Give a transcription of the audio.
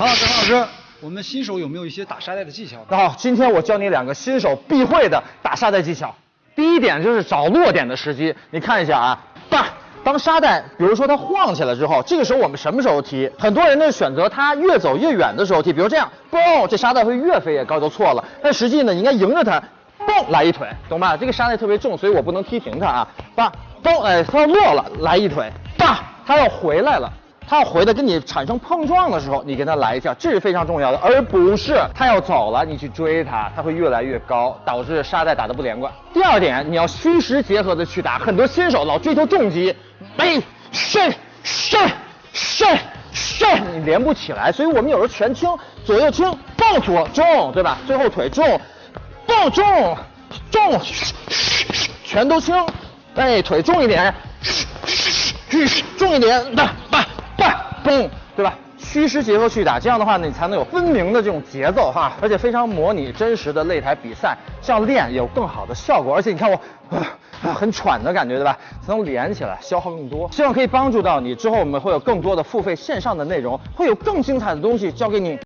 唐老师，唐老师，我们新手有没有一些打沙袋的技巧？那好，今天我教你两个新手必会的打沙袋技巧。第一点就是找落点的时机，你看一下啊，当当沙袋，比如说它晃起来之后，这个时候我们什么时候踢？很多人呢选择它越走越远的时候踢，比如这样，嘣，这沙袋会越飞越高，就错了。但实际呢，你应该迎着它，嘣，来一腿，懂吧？这个沙袋特别重，所以我不能踢停它啊，叭，嘣，哎，它要落了，来一腿，叭，它要回来了。它要回来跟你产生碰撞的时候，你跟它来一下，这是非常重要的，而不是它要走了，你去追它，它会越来越高，导致沙袋打得不连贯。第二点，你要虚实结合的去打，很多新手老追求重击，哎，伸伸伸伸，你连不起来，所以我们有时候全轻，左右轻，抱左重，对吧？最后腿重，抱重重，全都轻，哎，腿重一点，重一点，叭嗯。对吧？虚实结合去打，这样的话，你才能有分明的这种节奏哈，而且非常模拟真实的擂台比赛，这样练有更好的效果。而且你看我，啊，很喘的感觉，对吧？才能连起来，消耗更多。希望可以帮助到你。之后我们会有更多的付费线上的内容，会有更精彩的东西交给你。